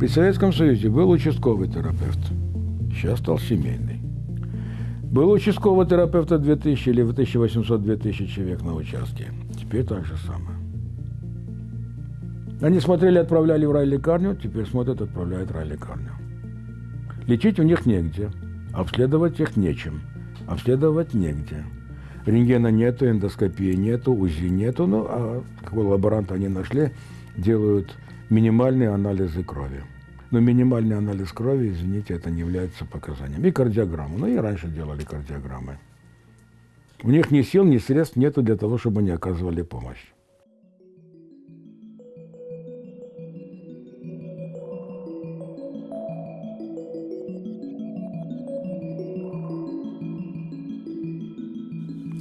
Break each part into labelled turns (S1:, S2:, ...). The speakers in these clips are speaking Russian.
S1: При Советском Союзе был участковый терапевт. Сейчас стал семейный. Был участковый терапевта 2000 или 1800-2000 человек на участке. Теперь так же самое. Они смотрели, отправляли в райлекарню, теперь смотрят, отправляют в райлекарню. Лечить у них негде, обследовать их нечем, обследовать негде. Рентгена нету, эндоскопии нету, УЗИ нету, ну, а какой лаборант они нашли, делают минимальные анализы крови. Но минимальный анализ крови, извините, это не является показанием. И кардиограмму. Ну и раньше делали кардиограммы. У них ни сил, ни средств нету для того, чтобы они оказывали помощь.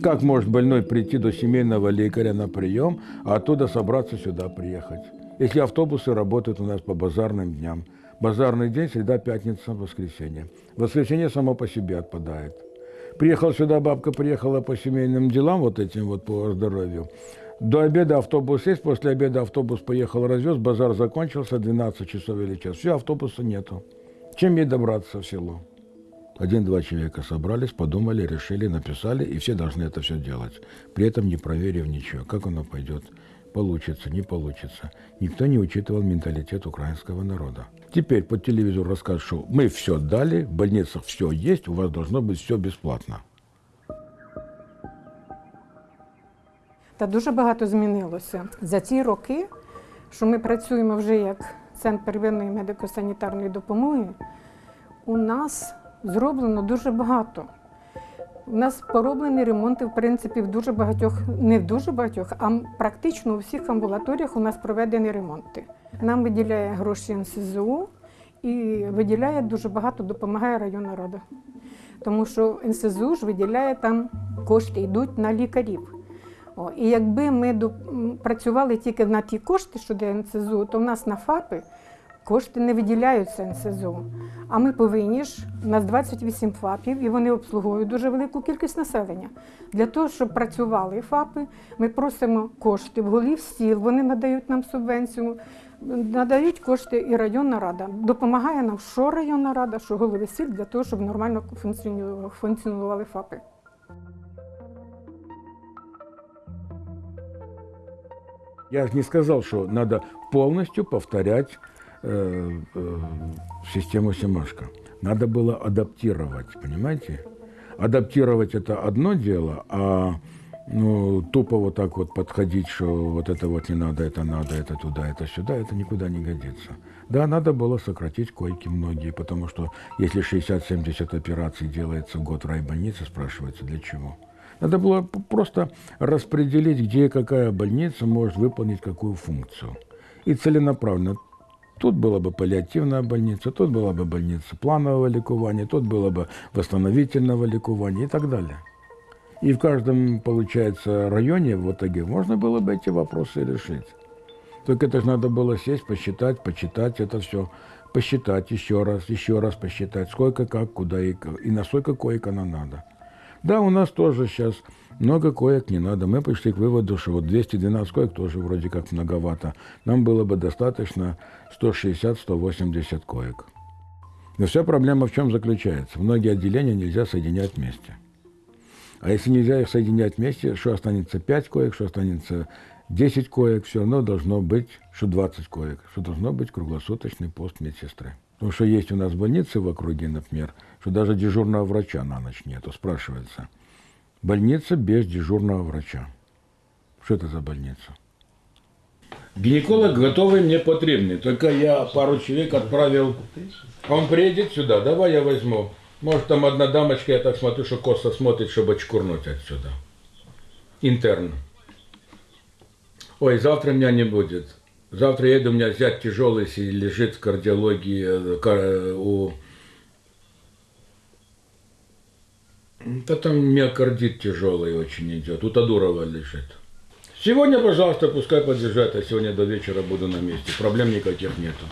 S1: Как может больной прийти до семейного лекаря на прием, а оттуда собраться сюда приехать? Если автобусы работают у нас по базарным дням. Базарный день, среда, пятница, воскресенье. Воскресенье само по себе отпадает. Приехал сюда, бабка приехала по семейным делам, вот этим вот по здоровью. До обеда автобус есть, после обеда автобус поехал, развез, базар закончился, 12 часов или час. Все, автобуса нету. Чем ей добраться в село? Один-два человека собрались, подумали, решили, написали, и все должны это все делать. При этом не проверив ничего, как оно пойдет, получится, не получится. Никто не учитывал менталитет украинского народа. Теперь по телевизору расскажут, что мы все дали, в больницах все есть, у вас должно быть все бесплатно.
S2: Та дуже багато змінилося за ті роки, що ми працюємо вже як центр первинної медико-санітарної допомоги. У нас зроблено дуже багато. У нас пороблені ремонти, в принципі, в дуже багатьох, не в дуже багатьох, а практично у всіх амбулаторіях у нас проведені ремонти. Нам виділяє гроші НСЗУ і виділяє дуже багато, допомагає районна рада. Тому що НСЗУ ж виділяє там кошти, йдуть на лікарів. О, і якби ми працювали тільки на ті кошти, що де НСЗУ, то в нас на ФАПи кошти не виділяються НСЗУ. А ми повинні ж, у нас 28 ФАПів, і вони обслуговують дуже велику кількість населення. Для того, щоб працювали ФАПи, ми просимо кошти в голів сіл, вони надають нам субвенцію, надають кошти і районна рада. Допомагає нам що районна рада, що голови сіл для того, щоб нормально функціонували- ФАПи.
S1: Я же не сказал, что надо полностью повторять э, э, систему Семашко. Надо было адаптировать, понимаете? Адаптировать это одно дело, а ну, тупо вот так вот подходить, что вот это вот не надо, это надо, это туда, это сюда, это никуда не годится. Да, надо было сократить койки многие, потому что если 60-70 операций делается в год в райбольнице, спрашивается, для чего? Надо было просто распределить, где какая больница может выполнить какую функцию. И целенаправленно. Тут была бы паллиативная больница, тут была бы больница планового ликования, тут было бы восстановительного ликования и так далее. И в каждом, получается, районе в итоге можно было бы эти вопросы решить. Только это же надо было сесть, посчитать, почитать это все, посчитать еще раз, еще раз посчитать, сколько, как, куда и, и на сколько коек оно надо. Да, у нас тоже сейчас много коек не надо. Мы пришли к выводу, что вот 212 коек тоже вроде как многовато. Нам было бы достаточно 160-180 коек. Но вся проблема в чем заключается? Многие отделения нельзя соединять вместе. А если нельзя их соединять вместе, что останется 5 коек, что останется 10 коек, все равно должно быть, что 20 коек, что должно быть круглосуточный пост медсестры. Потому что есть у нас больницы в округе, например, что даже дежурного врача на ночь нету. Спрашивается, больница без дежурного врача. Что это за больница? Гинеколог готовый мне потребный. Только я пару человек отправил. Он приедет сюда, давай я возьму. Может, там одна дамочка, я так смотрю, что косо смотрит, чтобы очкурнуть отсюда. Интерн. Ой, завтра меня не будет. Завтра еду, у меня взять тяжелый, лежит в кардиологии э, у... Там миокардит тяжелый очень идет. У Тадурова лежит. Сегодня, пожалуйста, пускай подъезжает, а сегодня до вечера буду на месте. Проблем никаких нету.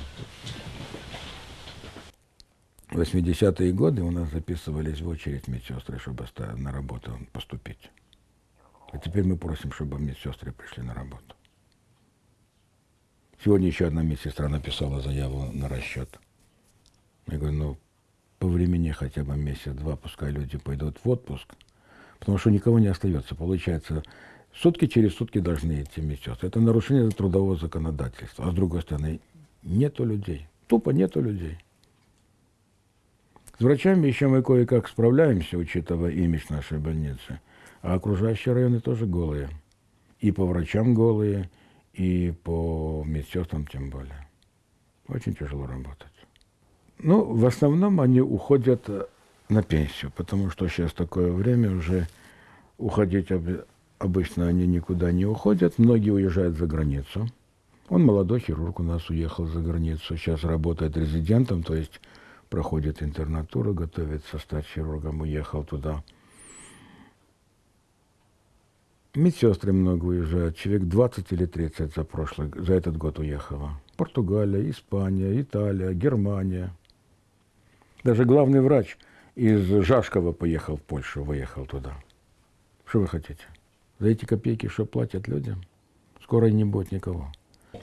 S1: В 80-е годы у нас записывались в очередь медсестры, чтобы на работу поступить. А теперь мы просим, чтобы медсестры пришли на работу. Сегодня еще одна медсестра написала заяву на расчет. Я говорю, ну, по времени хотя бы месяц-два, пускай люди пойдут в отпуск, потому что никого не остается. Получается, сутки через сутки должны идти медсестры. Это нарушение трудового законодательства. А с другой стороны, нету людей. Тупо нету людей. С врачами еще мы кое-как справляемся, учитывая имидж нашей больницы. А окружающие районы тоже голые. И по врачам голые, и по медсестрам тем более. Очень тяжело работать. Ну, в основном они уходят э, на пенсию, потому что сейчас такое время уже уходить об- обычно они никуда не уходят. Многие уезжают за границу. Он молодой хирург у нас уехал за границу, сейчас работает резидентом, то есть проходит интернатуру, готовится стать хирургом, уехал туда. Медсестры много уезжают, человек 20 или 30 за прошлый, за этот год уехало. Португалия, Испания, Италия, Германия. Даже главный врач из Жашкова поехал в Польшу, выехал туда. Что вы хотите? За эти копейки, что платят людям? Скоро не будет никого.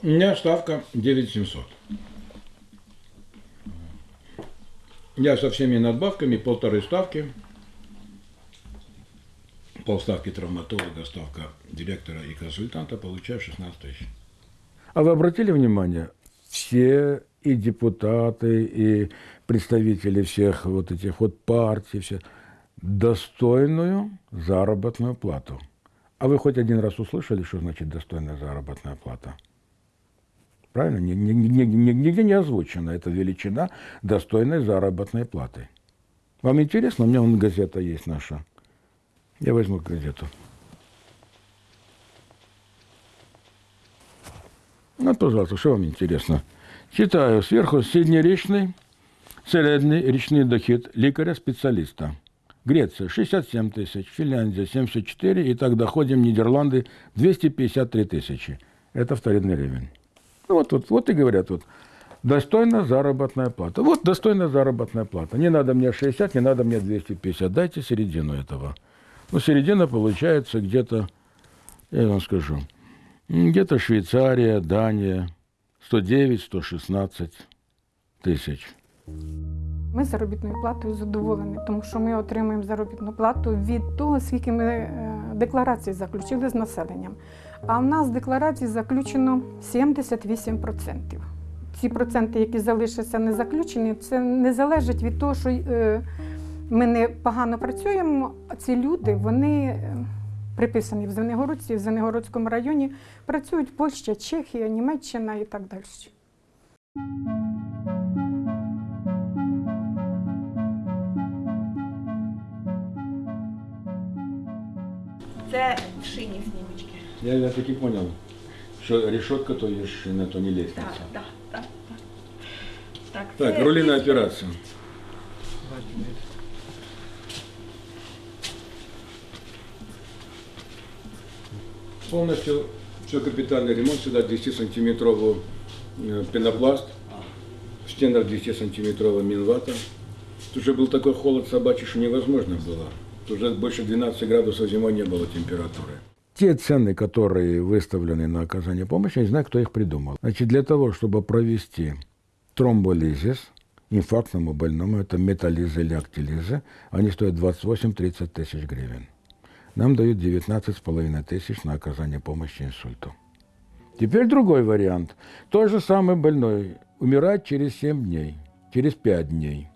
S1: У меня ставка 9700. Я со всеми надбавками полторы ставки. Полставки травматолога, ставка директора и консультанта получаю 16 тысяч. А вы обратили внимание, все и депутаты, и представители всех вот этих вот партий, все, достойную заработную плату. А вы хоть один раз услышали, что значит достойная заработная плата? Правильно? Ни- ни- ни- ни- Нигде не озвучена эта величина достойной заработной платы. Вам интересно? У меня вон газета есть наша. Я возьму газету. Ну, пожалуйста, что вам интересно? Читаю сверху среднеречный, средний речный доход лікаря-специалиста. Греция 67 тысяч, Финляндия 74, и так доходим Нидерланды 253 тысячи. Это вторинный ревень. Ну, вот, вот, вот и говорят, вот, достойная заработная плата. Вот достойная заработная плата. Не надо мне 60, не надо мне 250. Дайте середину этого. Ну, середина получается где-то, я вам скажу, где-то Швейцария, Дания, 109-116 тисяч.
S2: Ми заробітною платою задоволені, тому що ми отримуємо заробітну плату від того, скільки ми е, декларацій заключили з населенням. А в нас декларацій заключено 78%. Ці проценти, які залишаться не заключені, це не залежить від того, що е, ми не погано працюємо. Ці люди вони е, приписані в Звенигородці, в Звенигородському районі, працюють Польща, Чехія, Німеччина і так далі.
S3: Це в шині снімочки.
S1: Я, я таки понял, что решетка, то есть на то не лестница.
S3: Так, так, так. Так,
S1: Так,
S3: це
S1: рулиная
S3: від-
S1: операция. Полностью все капитальный ремонт, сюда 10-сантиметровый э, пенопласт, в стенах 10-сантиметровая минвата. Тут уже был такой холод собачий, что невозможно было. Уже больше 12 градусов зимой не было температуры. Те цены, которые выставлены на оказание помощи, я не знаю, кто их придумал. Значит, для того, чтобы провести тромболизис инфарктному больному, это металлиза или актилиза, они стоят 28-30 тысяч гривен. Нам дают 19,5 тысяч на оказание помощи инсульту. Теперь другой вариант. Тот же самый больной умирает через 7 дней, через 5 дней,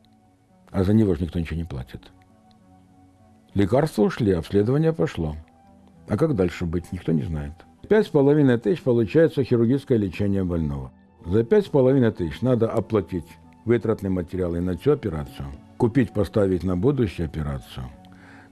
S1: а за него же никто ничего не платит. Лекарства ушли, обследование пошло. А как дальше быть, никто не знает. Пять с половиной тысяч получается хирургическое лечение больного. За пять с половиной тысяч надо оплатить вытратные материалы на всю операцию, купить, поставить на будущую операцию.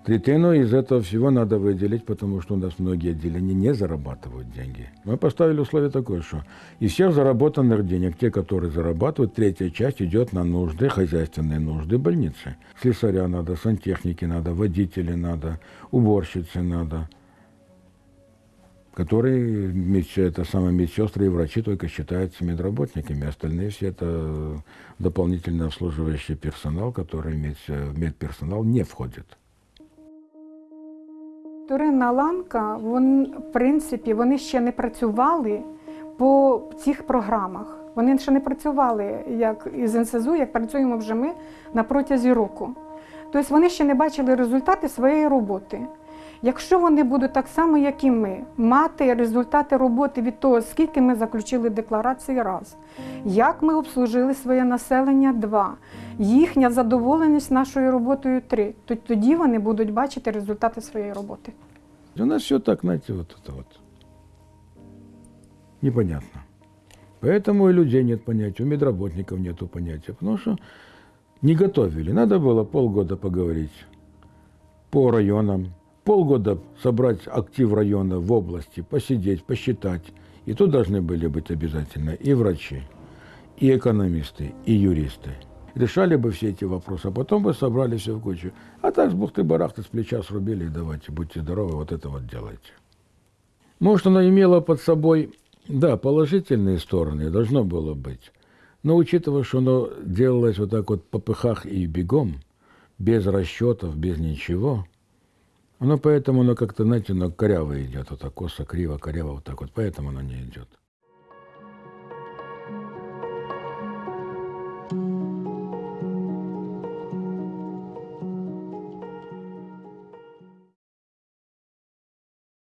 S1: Третину из этого всего надо выделить, потому что у нас многие отделения не зарабатывают деньги. Мы поставили условие такое, что из всех заработанных денег, те, которые зарабатывают, третья часть идет на нужды, хозяйственные нужды больницы. Слесаря надо, сантехники надо, водители надо, уборщицы надо, которые это самые медсестры и врачи только считаются медработниками. Остальные все это дополнительно обслуживающий персонал, который в медперсонал не входит.
S2: Вторинна ланка, вон, в принципі, вони ще не працювали по цих програмах. Вони ще не працювали як із НСЗУ, як працюємо вже ми на протязі року. Тобто вони ще не бачили результати своєї роботи. Якщо вони будуть так само, як і ми, мати результати роботи від того, скільки ми заключили декларації раз, як ми обслужили своє населення два, їхня задоволеність нашою роботою три, то тоді вони будуть бачити результати своєї роботи.
S1: У нас все так, знаете, вот это вот. Непонятно. Поэтому и людей нет понятия, у медработников нету понятия, потому что не готовили. Надо было полгода поговорить по районам, полгода собрать актив района в области, посидеть, посчитать. И тут должны были быть обязательно и врачи, и экономисты, и юристы. Решали бы все эти вопросы, а потом бы собрали все в кучу. А так с бухты-барахты с плеча срубили и давайте, будьте здоровы, вот это вот делайте. Может, оно имело под собой, да, положительные стороны, должно было быть. Но учитывая, что оно делалось вот так вот по пыхах и бегом, без расчетов, без ничего, оно поэтому, оно как-то, знаете, оно коряво идет, вот так косо, криво, коряво, вот так вот, поэтому оно не идет.